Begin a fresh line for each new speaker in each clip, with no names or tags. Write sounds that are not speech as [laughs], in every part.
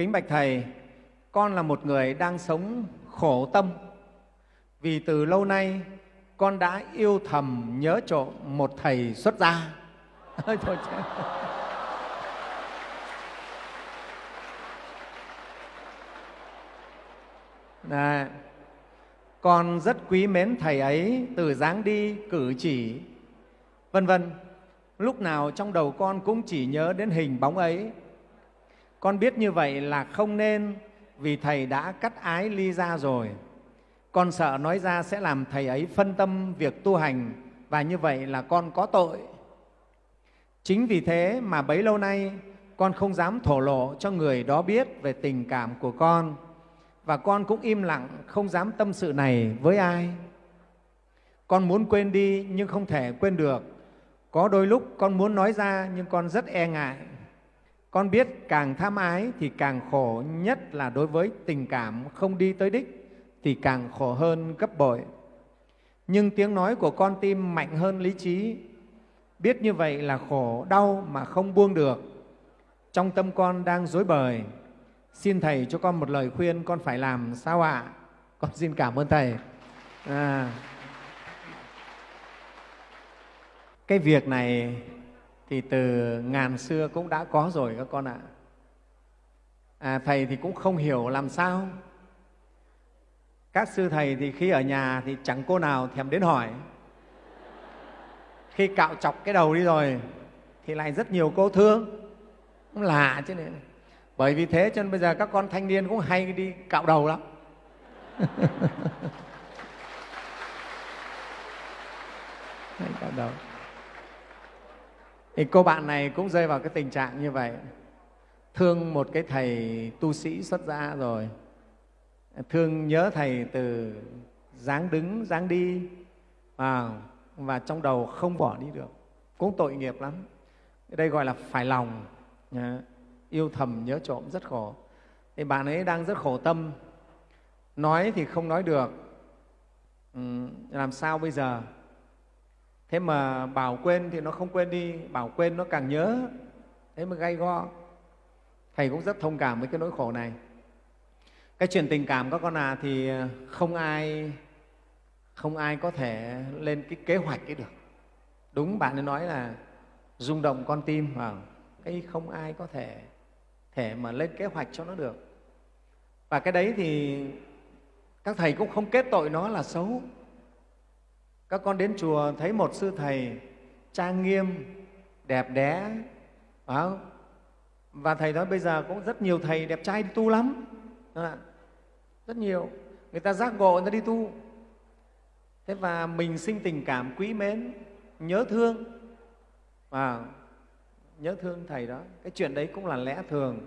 Kính bạch Thầy, con là một người đang sống khổ tâm vì từ lâu nay con đã yêu thầm nhớ trộm một thầy xuất gia. [laughs] Thôi, thôi, Đấy. Con rất quý mến Thầy ấy từ dáng đi, cử chỉ, vân vân. Lúc nào trong đầu con cũng chỉ nhớ đến hình bóng ấy. Con biết như vậy là không nên, vì Thầy đã cắt ái ly ra rồi. Con sợ nói ra sẽ làm Thầy ấy phân tâm việc tu hành, và như vậy là con có tội. Chính vì thế mà bấy lâu nay, con không dám thổ lộ cho người đó biết về tình cảm của con, và con cũng im lặng không dám tâm sự này với ai. Con muốn quên đi nhưng không thể quên được. Có đôi lúc con muốn nói ra nhưng con rất e ngại. Con biết càng tham ái thì càng khổ, nhất là đối với tình cảm không đi tới đích thì càng khổ hơn gấp bội. Nhưng tiếng nói của con tim mạnh hơn lý trí. Biết như vậy là khổ, đau mà không buông được. Trong tâm con đang dối bời, Xin Thầy cho con một lời khuyên con phải làm sao ạ? À? Con xin cảm ơn Thầy. À, cái việc này thì từ ngàn xưa cũng đã có rồi các con ạ. À, thầy thì cũng không hiểu làm sao. Các sư thầy thì khi ở nhà thì chẳng cô nào thèm đến hỏi. Khi cạo chọc cái đầu đi rồi thì lại rất nhiều cô thương. Cũng lạ chứ này bởi vì thế cho nên bây giờ các con thanh niên cũng hay đi cạo đầu lắm [laughs] hay cạo đầu thì cô bạn này cũng rơi vào cái tình trạng như vậy. Thương một cái thầy tu sĩ xuất gia rồi. Thương nhớ thầy từ dáng đứng dáng đi. Và, và trong đầu không bỏ đi được. Cũng tội nghiệp lắm. Đây gọi là phải lòng. Yêu thầm nhớ trộm rất khổ. Thì bạn ấy đang rất khổ tâm. Nói thì không nói được. Ừ, làm sao bây giờ? Thế mà bảo quên thì nó không quên đi, bảo quên nó càng nhớ. Thế mà gay go. Thầy cũng rất thông cảm với cái nỗi khổ này. Cái chuyện tình cảm các con à thì ờ, không ai không ai có thể lên cái kế hoạch ấy được. Đúng, bạn ấy nói là rung động con tim vào cái không ai có thể thể mà lên kế hoạch cho nó được. Và cái đấy thì các thầy cũng không kết tội nó là xấu các con đến chùa thấy một sư thầy trang nghiêm đẹp đẽ phải không? và thầy nói bây giờ cũng rất nhiều thầy đẹp trai đi tu lắm. Rất nhiều. Người ta giác ngộ người ta đi tu. Thế và mình sinh tình cảm quý mến nhớ thương. Và nhớ thương thầy đó. Cái chuyện đấy cũng là lẽ thường.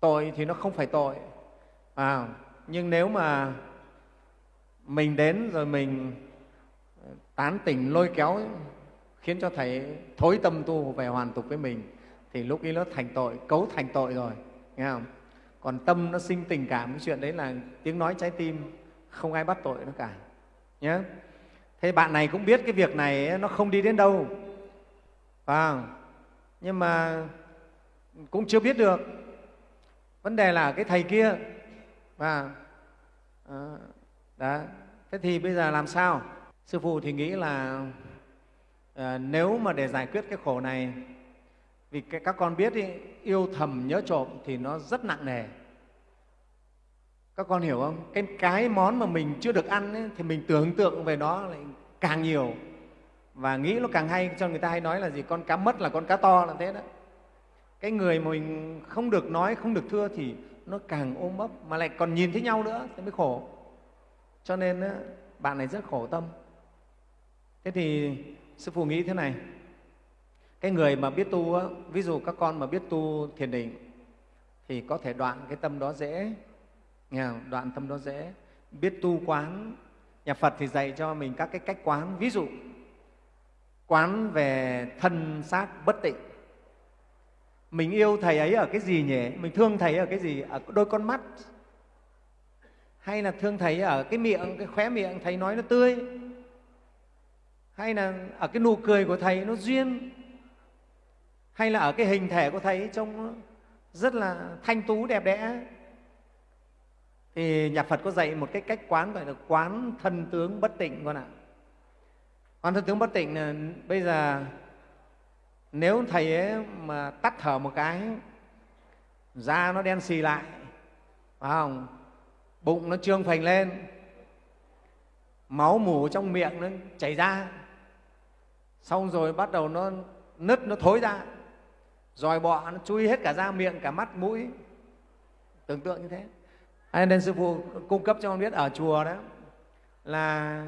Tội thì nó không phải tội à, nhưng nếu mà mình đến rồi mình tán tỉnh lôi kéo khiến cho thầy thối tâm tu về hoàn tục với mình thì lúc ấy nó thành tội cấu thành tội rồi nghe không? Còn tâm nó sinh tình cảm cái chuyện đấy là tiếng nói trái tim không ai bắt tội nó cả nhé thế bạn này cũng biết cái việc này nó không đi đến đâu à, nhưng mà cũng chưa biết được. Vấn đề là cái thầy kia và à, ờ, đó. Thế thì bây giờ làm sao? Sư phụ thì nghĩ là à, nếu mà để giải quyết cái khổ này vì cái, các con biết ý, yêu thầm nhớ trộm thì nó rất nặng nề. Các con hiểu không? Cái cái món mà mình chưa được ăn ấy, thì mình tưởng tượng về nó lại càng nhiều. Và nghĩ nó càng hay cho người ta hay nói là gì? Con cá mất là con cá to là thế đó. Cái người mà mình không được nói không được thưa thì nó càng ôm ấp mà lại còn nhìn thấy nhau nữa thì mới khổ. Cho nên bạn này rất khổ tâm thế thì sư phụ nghĩ thế này. Cái người mà biết tu ví dụ các con mà biết tu thiền định, thì có thể đoạn cái tâm đó dễ. Nghe không? đoạn tâm đó dễ. Biết tu quán, nhà phật thì dạy cho mình các cái cách quán. Ví dụ, quán về thân xác bất tịnh. Mình yêu thầy ấy ở cái gì nhỉ? Mình thương thầy ở cái gì? Ở đôi con mắt. Hay là thương thầy ở cái miệng, cái khóe miệng, thầy nói nó tươi hay là ở cái nụ cười của thầy nó duyên? Hay là ở cái hình thể của thầy trông rất là thanh tú, đẹp đẽ? Thì nhà phật có dạy một cái cách quán, gọi là quán thân tướng bất tịnh con ạ. Quán thân tướng bất tịnh là bây giờ nếu thầy ấy mà tắt thở một cái, da nó đen xì lại, phải không? Bụng nó trương phình lên, máu mủ trong miệng nó chảy ra xong rồi bắt đầu nó nứt nó thối ra. Dòi bọ nó chui hết cả da miệng cả mắt mũi. Tưởng tượng như thế. À, nên sư phụ cung cấp cho con biết ở chùa đó là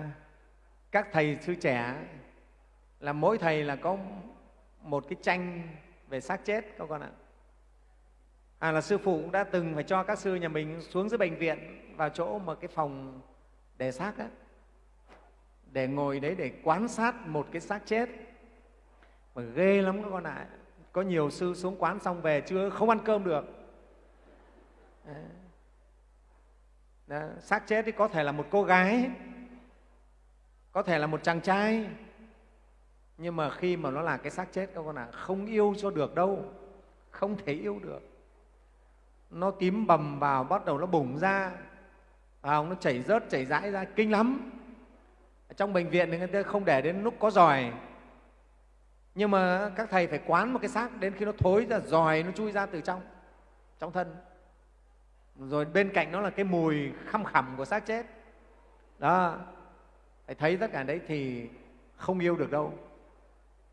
các thầy sư trẻ là mỗi thầy là có một cái tranh về xác chết các con ạ. À, là sư phụ cũng đã từng phải cho các sư nhà mình xuống dưới bệnh viện vào chỗ mà cái phòng để xác á để ngồi đấy để quan sát một cái xác chết. Mà ghê lắm các con ạ. Có nhiều sư xuống quán xong về chưa không ăn cơm được. Đó, xác chết thì có thể là một cô gái có thể là một chàng trai. Nhưng mà khi mà nó là cái xác chết các con ạ không yêu cho được đâu không thể yêu được. Nó tím bầm vào bắt đầu nó bùng ra. À, nó chảy rớt chảy rãi ra kinh lắm trong bệnh viện thì người ta không để đến lúc có giỏi nhưng mà các thầy phải quán một cái xác đến khi nó thối ra giỏi nó chui ra từ trong trong thân. Rồi bên cạnh nó là cái mùi khăm khẩm của xác chết. Đó, phải thấy tất cả đấy thì không yêu được đâu.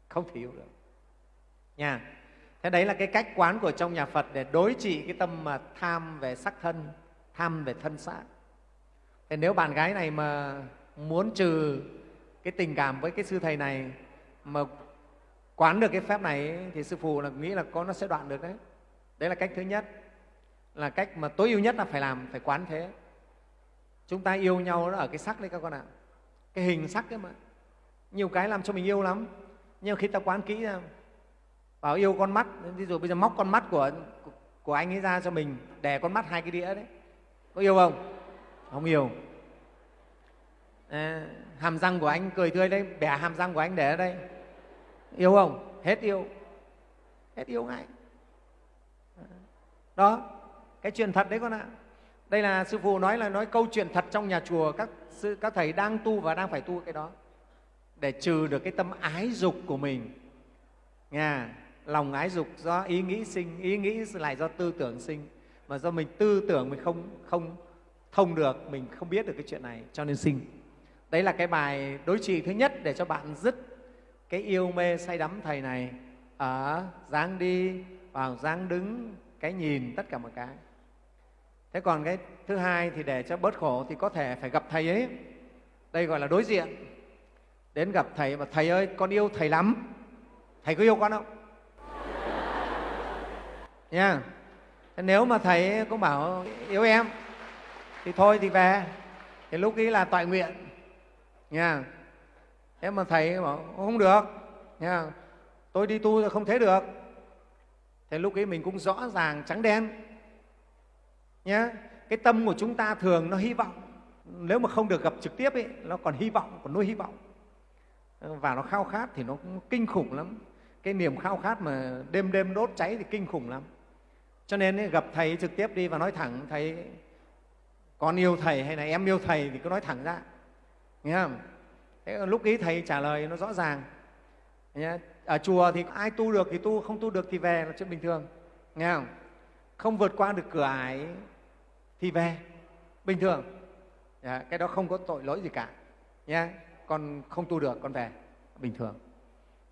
Không thể yêu được. Nha. Thế đấy là cái cách quán của trong nhà phật để đối trị cái tâm mà tham về sắc thân, tham về thân xác. Thế nếu bạn gái này mà muốn trừ cái tình cảm với cái sư thầy này mà quán được cái phép này thì sư phụ là nghĩ là có, nó sẽ đoạn được đấy. Đấy là cách thứ nhất. Là cách mà tối ưu nhất là phải làm, phải quán thế. Chúng ta yêu nhau nó ở cái sắc đấy các con ạ. Cái hình sắc ấy mà. Nhiều cái làm cho mình yêu lắm. Nhưng khi ta quán kỹ ra, bảo yêu con mắt, ví dụ bây giờ móc con mắt của của anh ấy ra cho mình để con mắt hai cái đĩa đấy. Có yêu không? Không yêu à, hàm răng của anh cười tươi đấy bẻ hàm răng của anh để ở đây. Yêu không? Hết yêu. Hết yêu ngay. Đó cái chuyện thật đấy con ạ. Đây là sư phụ nói là nói câu chuyện thật trong nhà chùa các sư các thầy đang tu và đang phải tu cái đó. Để trừ được cái tâm ái dục của mình. Nha lòng ái dục do ý nghĩ sinh ý nghĩ lại do tư tưởng sinh. Mà do mình tư tưởng mình không không thông được mình không biết được cái chuyện này cho nên sinh đấy là cái bài đối trị thứ nhất để cho bạn dứt cái yêu mê say đắm thầy này ở dáng đi, vào dáng đứng, cái nhìn tất cả mọi cái. Thế còn cái thứ hai thì để cho bớt khổ thì có thể phải gặp thầy ấy. Đây gọi là đối diện. Đến gặp thầy và thầy ơi, con yêu thầy lắm. Thầy có yêu con không? [laughs] Nha. Yeah. nếu mà thầy cũng bảo yêu em. Thì thôi thì về. Thì lúc ấy là toại nguyện nha. Thế mà thầy bảo không được. Nha. Tôi đi tu là không thế được. Thế lúc ấy mình cũng rõ ràng trắng đen. Nhá, cái tâm của chúng ta thường nó hy vọng. Nếu mà không được gặp trực tiếp ấy, nó còn hy vọng còn nuôi hy vọng. Và nó khao khát thì nó cũng kinh khủng lắm. Cái niềm khao khát mà đêm đêm đốt cháy thì kinh khủng lắm. Cho nên ấy, gặp thầy trực tiếp đi và nói thẳng thầy con yêu thầy hay là em yêu thầy? Thì cứ nói thẳng ra nghe không? Thế lúc ấy thầy trả lời nó rõ ràng. Nhé. ở à, chùa thì ai tu được thì tu không tu được thì về là chuyện bình thường. Nghe không? Không vượt qua được cửa ải thì về. Bình thường. Dạ, cái đó không có tội lỗi gì cả. Nhé con không tu được con về. Bình thường.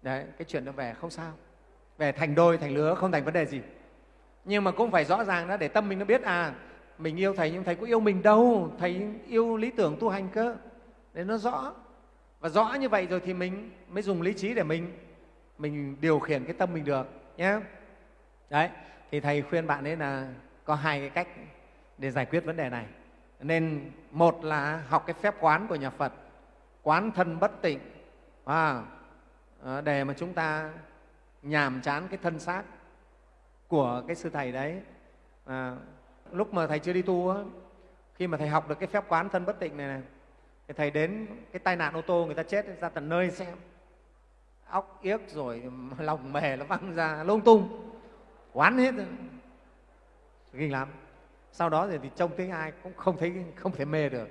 Đấy cái chuyện nó về không sao. Về thành đôi thành lứa không thành vấn đề gì. Nhưng mà cũng phải rõ ràng đó để tâm mình nó biết à mình yêu thầy nhưng thầy có yêu mình đâu. Thầy yêu lý tưởng tu hành cơ để nó rõ. Và rõ như vậy rồi thì mình mới dùng lý trí để mình mình điều khiển cái tâm mình được nhé đấy thì thầy khuyên bạn ấy là có hai cái cách để giải quyết vấn đề này. Nên một là học cái phép quán của nhà phật quán thân bất tịnh à, à, để mà chúng ta nhàm chán cái thân xác của cái sư thầy đấy. À, lúc mà thầy chưa đi tu á, khi mà thầy học được cái phép quán thân bất tịnh này này thì thầy đến cái tai nạn ô tô người ta chết ra tận nơi xem. Óc yếc rồi [laughs] lòng mề nó văng ra lung tung. Quán hết rồi. Kinh lắm. Sau đó thì, thì trông thấy ai cũng không thấy không thể mê được.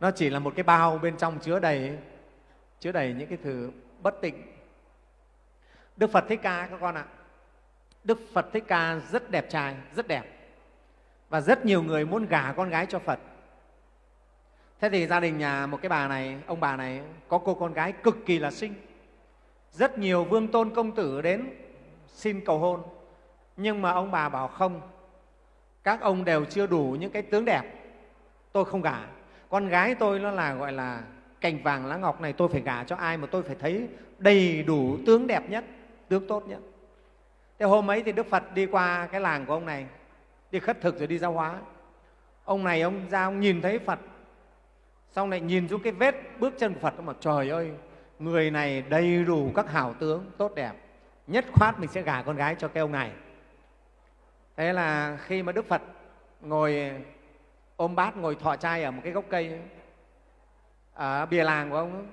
Nó chỉ là một cái bao bên trong chứa đầy chứa đầy những cái thứ bất tịnh. Đức phật thích ca các con ạ. Đức phật thích ca rất đẹp trai rất đẹp. Và rất nhiều người muốn gả con gái cho phật thế thì gia đình nhà một cái bà này, ông bà này có cô con gái cực kỳ là xinh. Rất nhiều vương tôn công tử đến xin cầu hôn. Nhưng mà ông bà bảo không, các ông đều chưa đủ những cái tướng đẹp. Tôi không gả. Con gái tôi nó là, gọi là, cành vàng lá ngọc này tôi phải gả cho ai mà tôi phải thấy đầy đủ tướng đẹp nhất, tướng tốt nhất. Thế hôm ấy thì đức phật đi qua cái làng của ông này, đi khất thực rồi đi giao hóa. Ông này, ông ra, ông nhìn thấy phật xong lại nhìn xuống cái vết bước chân của phật mà trời ơi, người này đầy đủ các hảo tướng, tốt đẹp. Nhất khoát mình sẽ gả con gái cho cái ông này. Thế là khi mà đức phật ngồi, ôm bát, ngồi thọ trai ở một cái gốc cây, ở bìa làng của ông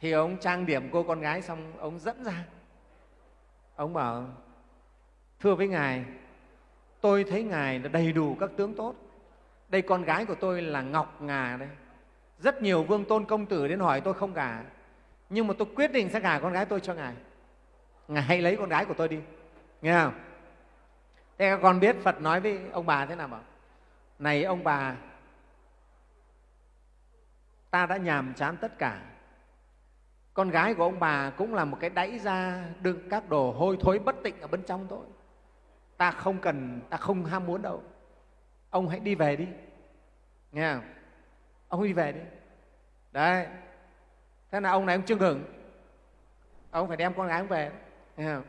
thì ông trang điểm cô con gái xong, ông dẫn ra. Ông bảo, thưa với ngài, tôi thấy ngài là đầy đủ các tướng tốt. Đây con gái của tôi là ngọc ngà đây rất nhiều vương tôn công tử đến hỏi tôi không gả. Nhưng mà tôi quyết định sẽ gả con gái tôi cho ngài. Ngài hãy lấy con gái của tôi đi. Nghe không? Thế các con biết phật nói với ông bà thế nào bảo? Này ông bà, ta đã nhàm chán tất cả. Con gái của ông bà cũng là một cái đáy ra đựng các đồ hôi thối bất tịnh ở bên trong tôi ta không cần, ta không ham muốn đâu. Ông hãy đi về đi. Nghe không? Ông đi về đi. Đấy. Thế là ông này ông chưa ngừng. Ông phải đem con gái ông về. Nghe không?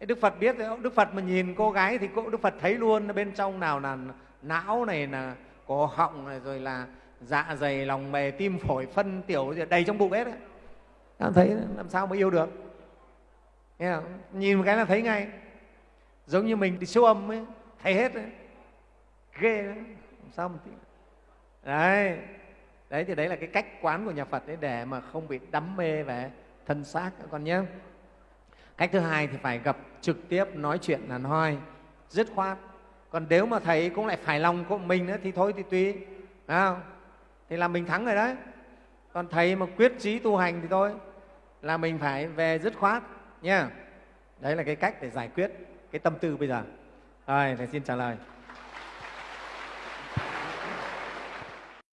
Đức phật biết đức phật mà nhìn cô gái thì cô, đức phật thấy luôn, bên trong nào là não này là cổ họng này, rồi là dạ dày, lòng mề, tim phổi, phân tiểu, gì, đầy trong bụng hết đấy. Ta thấy làm sao mà yêu được? Nghe không? nhìn một cái là thấy ngay. Giống như mình đi siêu âm ấy, thấy hết đấy. Ghê đấy. Làm sao mà tí đấy đấy, thì đấy là cái cách quán của nhà phật đấy, để mà không bị đắm mê về thân xác các con nhé. Cách thứ hai thì phải gặp trực tiếp nói chuyện là nói dứt khoát. Còn nếu mà thầy cũng lại phải lòng của mình nữa thì thôi thì tùy, phải không? thì là mình thắng rồi đấy. Còn thầy mà quyết chí tu hành thì thôi, là mình phải về dứt khoát nha đấy là cái cách để giải quyết cái tâm tư bây giờ. Rồi, thầy xin trả lời.